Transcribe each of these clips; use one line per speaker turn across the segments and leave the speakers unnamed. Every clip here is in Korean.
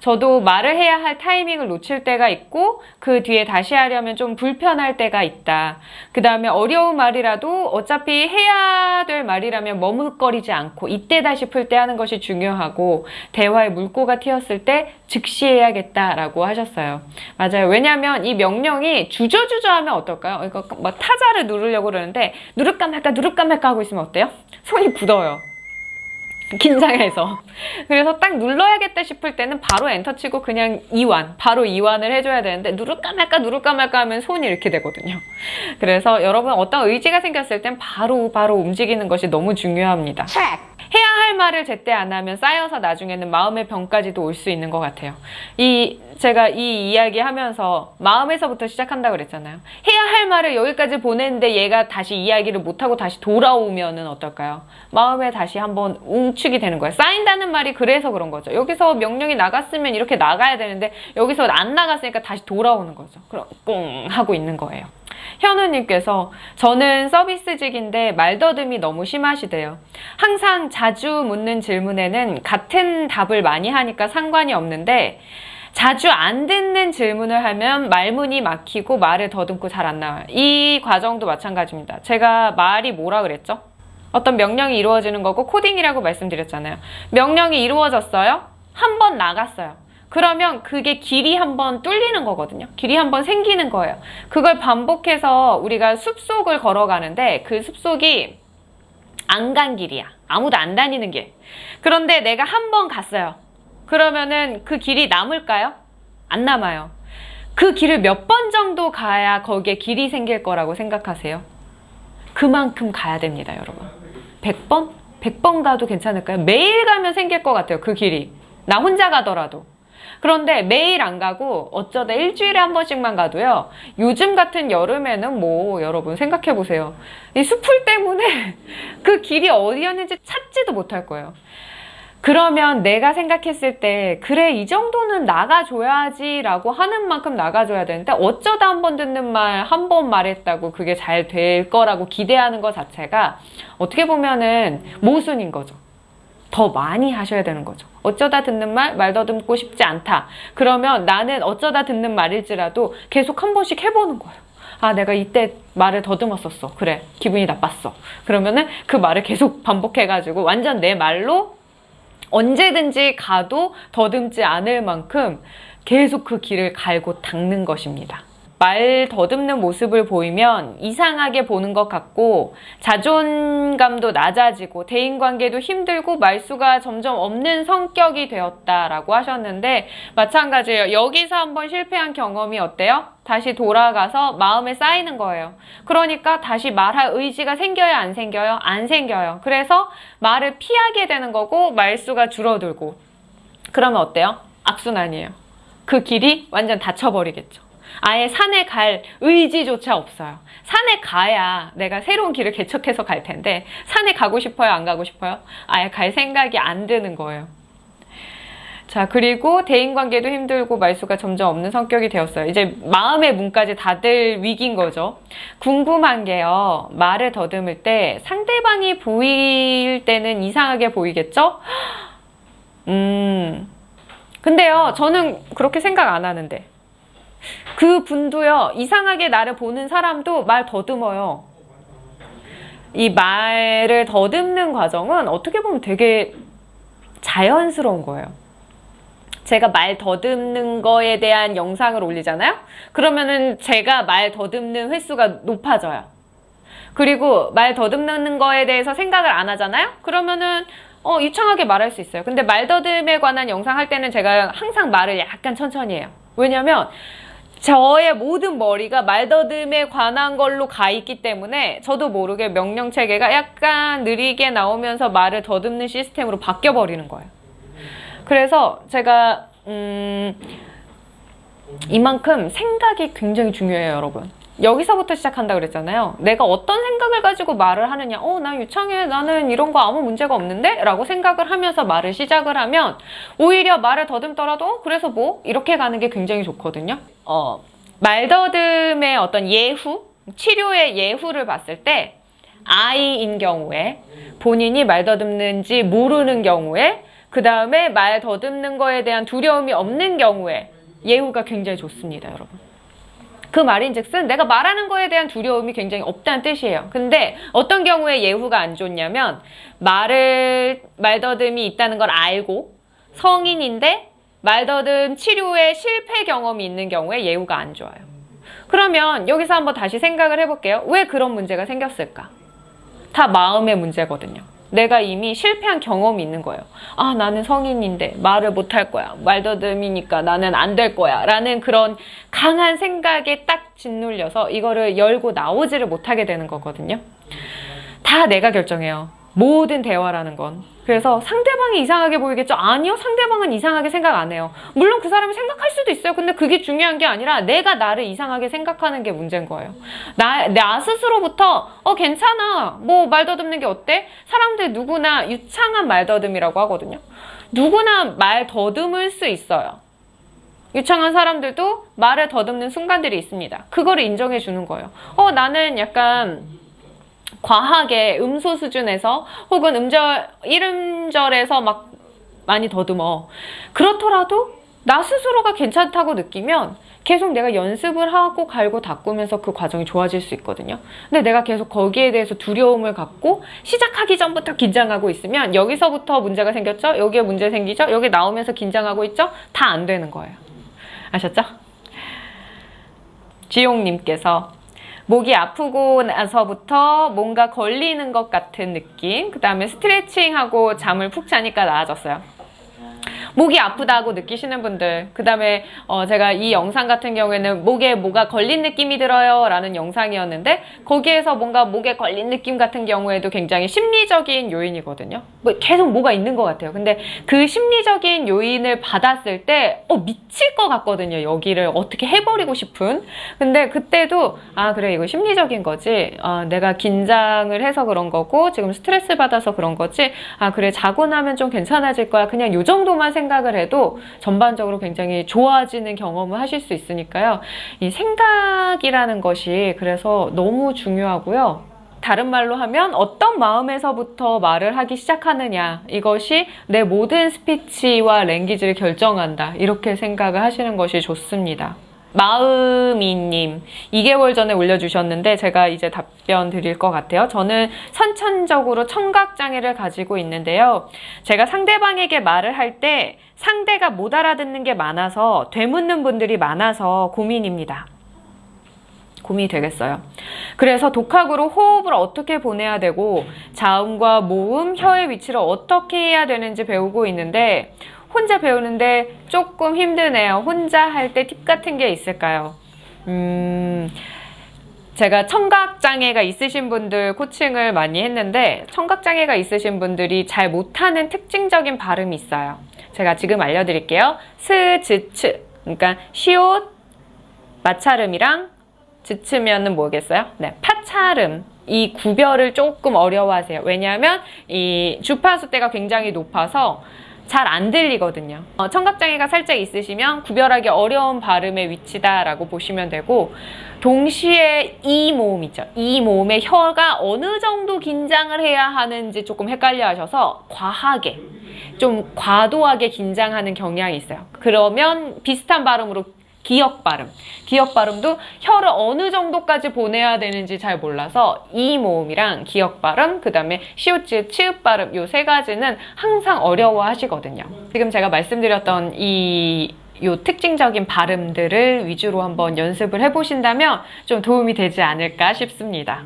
저도 말을 해야 할 타이밍을 놓칠 때가 있고 그 뒤에 다시 하려면 좀 불편할 때가 있다. 그 다음에 어려운 말이라도 어차피 해야 될 말이라면 머뭇거리지 않고 이때다 싶을 때 하는 것이 중요하고 대화의 물꼬가 튀었을 때 즉시 해야겠다라고 하셨어요. 맞아요. 왜냐하면 이 명령이 주저주저 하면 어떨까요? 이거 막 타자를 누르려고 그러는데 누를까 말까 누를까 말까 하고 있으면 어때요? 손이 굳어요. 긴장해서. 그래서 딱 눌러야겠다 싶을 때는 바로 엔터 치고 그냥 이완, 바로 이완을 해줘야 되는데 누를까 말까 누를까 말까 하면 손이 이렇게 되거든요. 그래서 여러분 어떤 의지가 생겼을 땐 바로 바로 움직이는 것이 너무 중요합니다. 해야 할 말을 제때 안 하면 쌓여서 나중에는 마음의 병까지도 올 수 있는 것 같아요. 이 제가 이 이야기 하면서 마음에서부터 시작한다 그랬잖아요. 해야 할 말을 여기까지 보냈는데 얘가 다시 이야기를 못하고 다시 돌아오면 은 어떨까요? 마음에 다시 한번 웅축이 되는 거예요. 쌓인다는 말이 그래서 그런 거죠. 여기서 명령이 나갔으면 이렇게 나가야 되는데 여기서 안 나갔으니까 다시 돌아오는 거죠. 그럼 뿡 하고 있는 거예요. 현우님께서 저는 서비스직인데 말더듬이 너무 심하시대요. 항상 자주 묻는 질문에는 같은 답을 많이 하니까 상관이 없는데 자주 안 듣는 질문을 하면 말문이 막히고 말을 더듬고 잘 안 나와요. 이 과정도 마찬가지입니다. 제가 말이 뭐라 그랬죠? 어떤 명령이 이루어지는 거고 코딩이라고 말씀드렸잖아요. 명령이 이루어졌어요? 한 번 나갔어요. 그러면 그게 길이 한번 뚫리는 거거든요. 길이 한번 생기는 거예요. 그걸 반복해서 우리가 숲속을 걸어가는데 그 숲속이 안 간 길이야. 아무도 안 다니는 길. 그런데 내가 한 번 갔어요. 그러면은 그 길이 남을까요? 안 남아요. 그 길을 몇 번 정도 가야 거기에 길이 생길 거라고 생각하세요? 그만큼 가야 됩니다, 여러분. 100번? 100번 가도 괜찮을까요? 매일 가면 생길 것 같아요, 그 길이. 나 혼자 가더라도. 그런데 매일 안 가고 어쩌다 일주일에 한 번씩만 가도요. 요즘 같은 여름에는 뭐 여러분 생각해 보세요. 이 수풀 때문에 그 길이 어디였는지 찾지도 못할 거예요. 그러면 내가 생각했을 때 그래 이 정도는 나가줘야지 라고 하는 만큼 나가줘야 되는데 어쩌다 한 번 듣는 말 한 번 말했다고 그게 잘 될 거라고 기대하는 것 자체가 어떻게 보면은 모순인 거죠. 더 많이 하셔야 되는 거죠. 어쩌다 듣는 말, 말 더듬고 싶지 않다. 그러면 나는 어쩌다 듣는 말일지라도 계속 한 번씩 해보는 거예요. 아, 내가 이때 말을 더듬었었어. 그래, 기분이 나빴어. 그러면은 그 말을 계속 반복해가지고 완전 내 말로 언제든지 가도 더듬지 않을 만큼 계속 그 길을 갈고 닦는 것입니다. 말 더듬는 모습을 보이면 이상하게 보는 것 같고 자존감도 낮아지고 대인관계도 힘들고 말수가 점점 없는 성격이 되었다라고 하셨는데 마찬가지예요. 여기서 한번 실패한 경험이 어때요? 다시 돌아가서 마음에 쌓이는 거예요. 그러니까 다시 말할 의지가 생겨요? 안 생겨요? 안 생겨요. 그래서 말을 피하게 되는 거고 말수가 줄어들고 그러면 어때요? 악순환이에요. 그 길이 완전 닫혀버리겠죠. 아예 산에 갈 의지조차 없어요. 산에 가야 내가 새로운 길을 개척해서 갈 텐데 산에 가고 싶어요? 안 가고 싶어요? 아예 갈 생각이 안 드는 거예요. 자 그리고 대인관계도 힘들고 말수가 점점 없는 성격이 되었어요. 이제 마음의 문까지 다들 위기인 거죠. 궁금한 게요. 말을 더듬을 때 상대방이 보일 때는 이상하게 보이겠죠? 음 근데요 저는 그렇게 생각 안 하는데 그 분도요, 이상하게 나를 보는 사람도 말 더듬어요. 이 말을 더듬는 과정은 어떻게 보면 되게 자연스러운 거예요. 제가 말 더듬는 거에 대한 영상을 올리잖아요? 그러면은 제가 말 더듬는 횟수가 높아져요. 그리고 말 더듬는 거에 대해서 생각을 안 하잖아요? 그러면은 어, 유창하게 말할 수 있어요. 근데 말 더듬에 관한 영상 할 때는 제가 항상 말을 약간 천천히 해요. 왜냐면 저의 모든 머리가 말더듬에 관한 걸로 가 있기 때문에 저도 모르게 명령 체계가 약간 느리게 나오면서 말을 더듬는 시스템으로 바뀌어 버리는 거예요. 그래서 제가 음 이만큼 생각이 굉장히 중요해요, 여러분. 여기서부터 시작한다 그랬잖아요. 내가 어떤 생각을 가지고 말을 하느냐. 어, 나 유창해. 나는 이런 거 아무 문제가 없는데? 라고 생각을 하면서 말을 시작을 하면 오히려 말을 더듬더라도 어, 그래서 뭐? 이렇게 가는 게 굉장히 좋거든요. 어, 말더듬의 어떤 예후? 치료의 예후를 봤을 때 아이인 경우에 본인이 말 더듬는지 모르는 경우에 그 다음에 말 더듬는 거에 대한 두려움이 없는 경우에 예후가 굉장히 좋습니다, 여러분. 그 말인즉슨 내가 말하는 거에 대한 두려움이 굉장히 없다는 뜻이에요. 근데 어떤 경우에 예후가 안 좋냐면 말을 말더듬이 있다는 걸 알고 성인인데 말더듬 치료에 실패 경험이 있는 경우에 예후가 안 좋아요. 그러면 여기서 한번 다시 생각을 해볼게요. 왜 그런 문제가 생겼을까? 다 마음의 문제거든요. 내가 이미 실패한 경험이 있는 거예요. 아, 나는 성인인데 말을 못 할 거야. 말더듬이니까 나는 안 될 거야. 라는 그런 강한 생각에 딱 짓눌려서 이거를 열고 나오지를 못하게 되는 거거든요. 다 내가 결정해요. 모든 대화라는 건. 그래서 상대방이 이상하게 보이겠죠? 아니요, 상대방은 이상하게 생각 안 해요. 물론 그 사람이 생각할 수도 있어요. 근데 그게 중요한 게 아니라 내가 나를 이상하게 생각하는 게 문제인 거예요. 나, 나 스스로부터, 어, 괜찮아. 뭐, 말 더듬는 게 어때? 사람들 누구나 유창한 말 더듬이라고 하거든요. 누구나 말 더듬을 수 있어요. 유창한 사람들도 말을 더듬는 순간들이 있습니다. 그거를 인정해 주는 거예요. 어, 나는 약간, 과하게 음소 수준에서 혹은 음절, 1음절에서 막 많이 더듬어. 그렇더라도 나 스스로가 괜찮다고 느끼면 계속 내가 연습을 하고 갈고 닦으면서 그 과정이 좋아질 수 있거든요. 근데 내가 계속 거기에 대해서 두려움을 갖고 시작하기 전부터 긴장하고 있으면 여기서부터 문제가 생겼죠? 여기에 문제 생기죠? 여기 나오면서 긴장하고 있죠? 다 안 되는 거예요. 아셨죠? 지용님께서 목이 아프고 나서부터 뭔가 걸리는 것 같은 느낌. 그 다음에 스트레칭하고 잠을 푹 자니까 나아졌어요 목이 아프다고 느끼시는 분들 그 다음에 어 제가 이 영상 같은 경우에는 목에 뭐가 걸린 느낌이 들어요 라는 영상이었는데 거기에서 뭔가 목에 걸린 느낌 같은 경우에도 굉장히 심리적인 요인이거든요. 뭐 계속 뭐가 있는 것 같아요. 근데 그 심리적인 요인을 받았을 때 어, 미칠 것 같거든요 여기를 어떻게 해버리고 싶은. 근데 그때도 아 그래 이거 심리적인 거지. 어, 내가 긴장을 해서 그런 거고 지금 스트레스 받아서 그런 거지. 아 그래 자고 나면 좀 괜찮아질 거야. 그냥 요 정도만 생각 을 해도 전반적으로 굉장히 좋아지는 경험을 하실 수 있으니까요. 이 생각이라는 것이 그래서 너무 중요하고요. 다른 말로 하면 어떤 마음에서부터 말을 하기 시작하느냐 이것이 내 모든 스피치와 랭귀지를 결정한다 이렇게 생각을 하시는 것이 좋습니다. 마음이님 2개월 전에 올려주셨는데 제가 이제 답변 드릴 것 같아요. 저는 선천적으로 청각장애를 가지고 있는데요. 제가 상대방에게 말을 할 때 상대가 못 알아듣는 게 많아서 되묻는 분들이 많아서 고민입니다. 고민이 되겠어요. 그래서 독학으로 호흡을 어떻게 보내야 되고 자음과 모음, 혀의 위치를 어떻게 해야 되는지 배우고 있는데 혼자 배우는데 조금 힘드네요. 혼자 할 때 팁 같은 게 있을까요? 음, 제가 청각장애가 있으신 분들 코칭을 많이 했는데 청각장애가 있으신 분들이 잘 못하는 특징적인 발음이 있어요. 제가 지금 알려드릴게요. 스, 즈, 츠. 그러니까 시옷, 마찰음이랑 즈츠면은 뭐겠어요? 네, 파찰음. 이 구별을 조금 어려워하세요. 왜냐하면 이 주파수 대가 굉장히 높아서 잘 안 들리거든요. 어, 청각장애가 살짝 있으시면 구별하기 어려운 발음의 위치다라고 보시면 되고 동시에 이 모음 있죠. 이 모음의 혀가 어느 정도 긴장을 해야 하는지 조금 헷갈려 하셔서 과하게 좀 과도하게 긴장하는 경향이 있어요. 그러면 비슷한 발음으로 기역 발음. 기역 발음도 혀를 어느 정도까지 보내야 되는지 잘 몰라서 이 모음이랑 기역 발음, 그 다음에 시옷지 치읍 발음 요 세 가지는 항상 어려워 하시거든요. 지금 제가 말씀드렸던 이요 특징적인 발음들을 위주로 한번 연습을 해보신다면 좀 도움이 되지 않을까 싶습니다.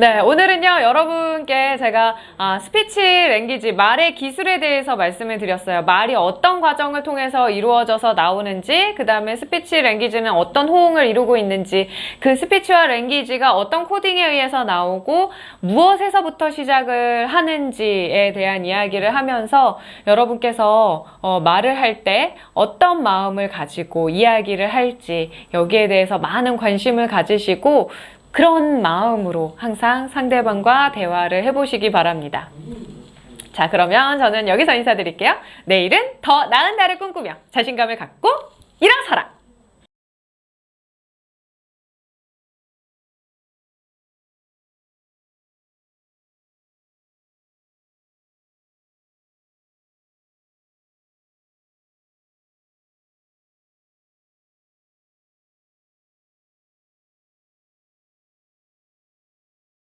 네, 오늘은요, 여러분께 제가 아, speech language, 말의 기술에 대해서 말씀을 드렸어요. 말이 어떤 과정을 통해서 이루어져서 나오는지, 그 다음에 speech language는 어떤 호응을 이루고 있는지, 그 스피치와 language가 어떤 코딩에 의해서 나오고, 무엇에서부터 시작을 하는지에 대한 이야기를 하면서 여러분께서 어, 말을 할 때 어떤 마음을 가지고 이야기를 할지, 여기에 대해서 많은 관심을 가지시고, 그런 마음으로 항상 상대방과 대화를 해보시기 바랍니다. 자, 그러면 저는 여기서 인사드릴게요. 내일은 더 나은 날을 꿈꾸며 자신감을 갖고 일어서라!